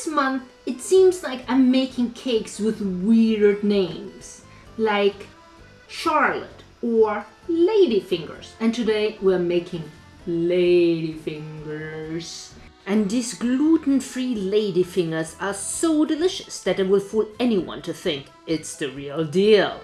this month, it seems like I'm making cakes with weird names, like Charlotte or Ladyfingers. And today we're making Ladyfingers. And these gluten-free ladyfingers are so delicious that it will fool anyone to think it's the real deal.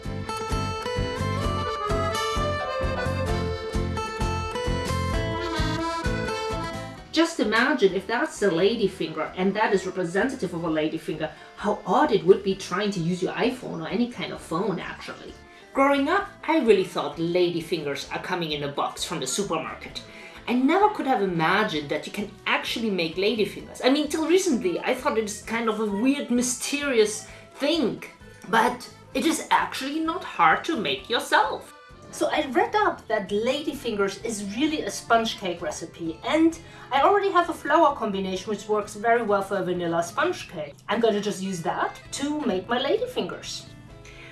Just imagine if that's a ladyfinger and that is representative of a ladyfinger, how odd it would be trying to use your iPhone or any kind of phone actually. Growing up, I really thought ladyfingers are coming in a box from the supermarket. I never could have imagined that you can actually make ladyfingers. I mean, till recently, I thought it's kind of a weird, mysterious thing. But it is actually not hard to make yourself. So I read up that ladyfingers is really a sponge cake recipe and I already have a flour combination which works very well for a vanilla sponge cake. I'm gonna just use that to make my ladyfingers.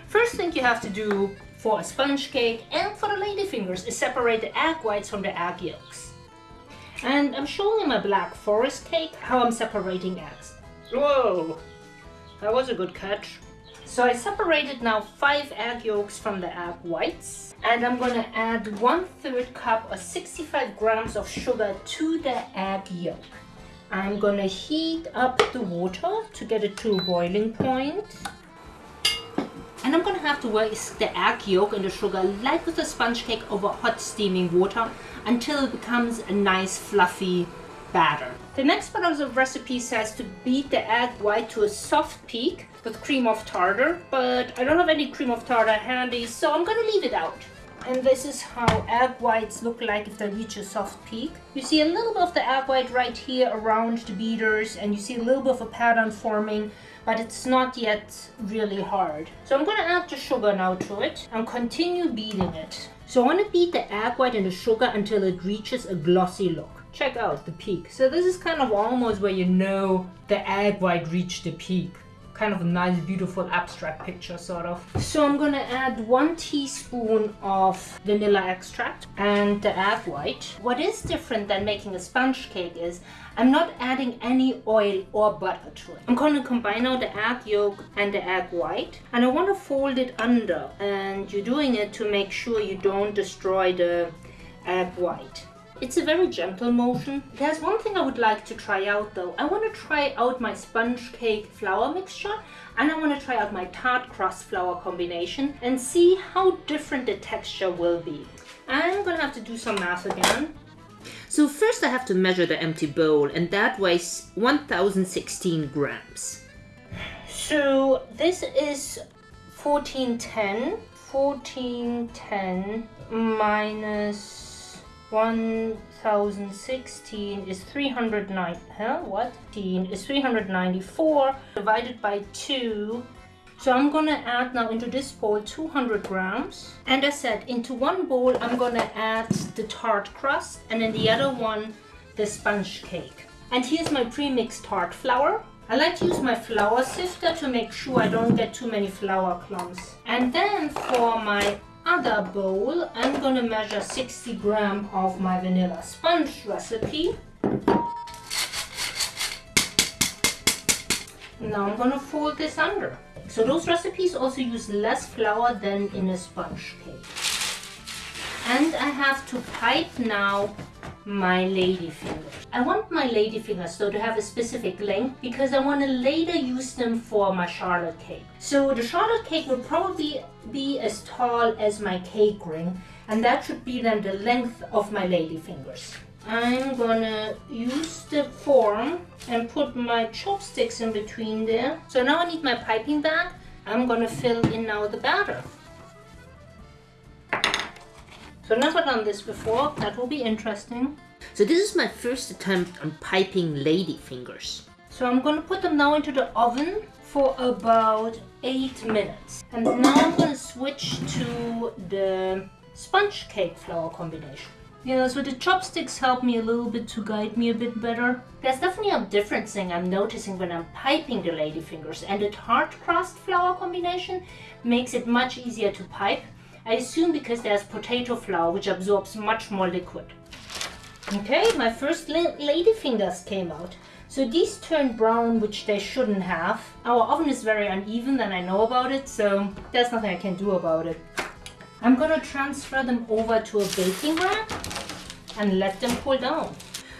First thing you have to do for a sponge cake and for the ladyfingers is separate the egg whites from the egg yolks. And I'm showing in my black forest cake how I'm separating eggs. Whoa, that was a good catch. So I separated now five egg yolks from the egg whites and I'm gonna add one third cup or 65 grams of sugar to the egg yolk. I'm gonna heat up the water to get it to a boiling point. And I'm gonna have to whisk the egg yolk and the sugar like with a sponge cake over hot steaming water until it becomes a nice fluffy batter. The next part of the recipe says to beat the egg white to a soft peak with cream of tartar, but I don't have any cream of tartar handy, so I'm gonna leave it out. And this is how egg whites look like if they reach a soft peak. You see a little bit of the egg white right here around the beaters, and you see a little bit of a pattern forming, but it's not yet really hard. So I'm gonna add the sugar now to it and continue beating it. So I wanna beat the egg white and the sugar until it reaches a glossy look check out the peak. So this is kind of almost where you know the egg white reached the peak. Kind of a nice beautiful abstract picture sort of. So i'm gonna add one teaspoon of vanilla extract and the egg white. What is different than making a sponge cake is i'm not adding any oil or butter to it. I'm to combine now the egg yolk and the egg white. And i want to fold it under and you're doing it to make sure you don't destroy the egg white it's a very gentle motion. There's one thing I would like to try out though. I want to try out my sponge cake flour mixture and I want to try out my tart crust flour combination and see how different the texture will be. I'm gonna have to do some math again. So first I have to measure the empty bowl and that weighs 1016 grams. So this is 1410, 1410 minus 1016 is 309 huh? What? 10 is 394 divided by 2 so I'm gonna add now into this bowl 200 grams. And as said into one bowl I'm gonna add the tart crust and in the other one the sponge cake. And here's my pre-mixed tart flour. I like to use my flour sifter to make sure I don't get too many flour clumps. And then for my other bowl, I'm gonna measure 60 gram of my vanilla sponge recipe. Now I'm gonna fold this under. So those recipes also use less flour than in a sponge cake. And I have to pipe now my lady fingers. I want my lady fingers though to have a specific length because I want to later use them for my charlotte cake. So the charlotte cake will probably be as tall as my cake ring and that should be then the length of my lady fingers. I'm gonna use the form and put my chopsticks in between there. So now I need my piping bag. I'm gonna fill in now the batter. So I've never done this before, that will be interesting. So this is my first attempt on piping lady fingers. So I'm going to put them now into the oven for about 8 minutes. And now I'm going to switch to the sponge cake flour combination. Yeah, so the chopsticks help me a little bit to guide me a bit better. There's definitely a difference thing I'm noticing when I'm piping the lady fingers and the tart crust flour combination makes it much easier to pipe I assume because there's potato flour which absorbs much more liquid. Okay, my first lady fingers came out. So these turned brown, which they shouldn't have. Our oven is very uneven and I know about it, so there's nothing I can do about it. I'm gonna transfer them over to a baking rack and let them cool down.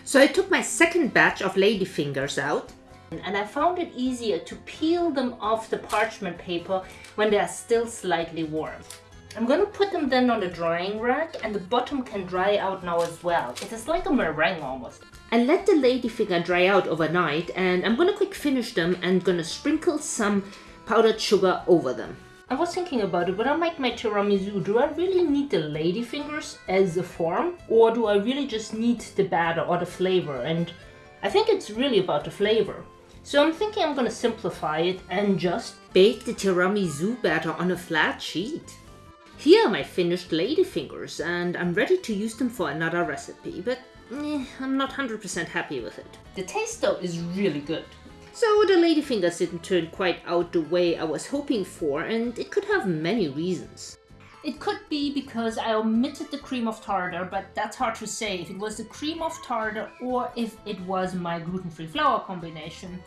So I took my second batch of ladyfingers out and I found it easier to peel them off the parchment paper when they are still slightly warm. I'm gonna put them then on the drying rack and the bottom can dry out now as well. It is like a meringue almost. I let the ladyfinger dry out overnight and I'm gonna quick finish them and gonna sprinkle some powdered sugar over them. I was thinking about it, when I make my tiramisu, do I really need the ladyfingers as a form? Or do I really just need the batter or the flavor? And I think it's really about the flavor. So I'm thinking I'm gonna simplify it and just bake the tiramisu batter on a flat sheet. Here are my finished ladyfingers and I'm ready to use them for another recipe, but eh, I'm not 100% happy with it. The taste though is really good. So the ladyfingers didn't turn quite out the way I was hoping for and it could have many reasons. It could be because I omitted the cream of tartar, but that's hard to say if it was the cream of tartar or if it was my gluten-free flour combination,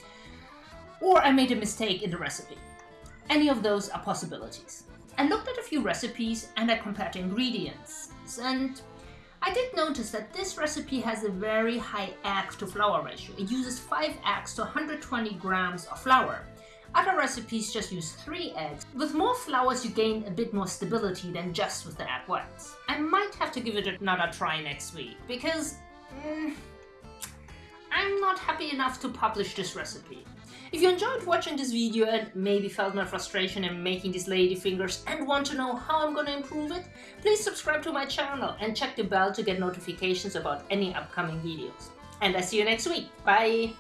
or I made a mistake in the recipe. Any of those are possibilities. I looked at a few recipes and I compared ingredients, and I did notice that this recipe has a very high egg to flour ratio. It uses 5 eggs to 120 grams of flour. Other recipes just use 3 eggs. With more flours you gain a bit more stability than just with the egg whites. I might have to give it another try next week, because mm, I'm not happy enough to publish this recipe. If you enjoyed watching this video and maybe felt my frustration in making these lady fingers and want to know how I'm gonna improve it, please subscribe to my channel and check the bell to get notifications about any upcoming videos. And I see you next week. Bye!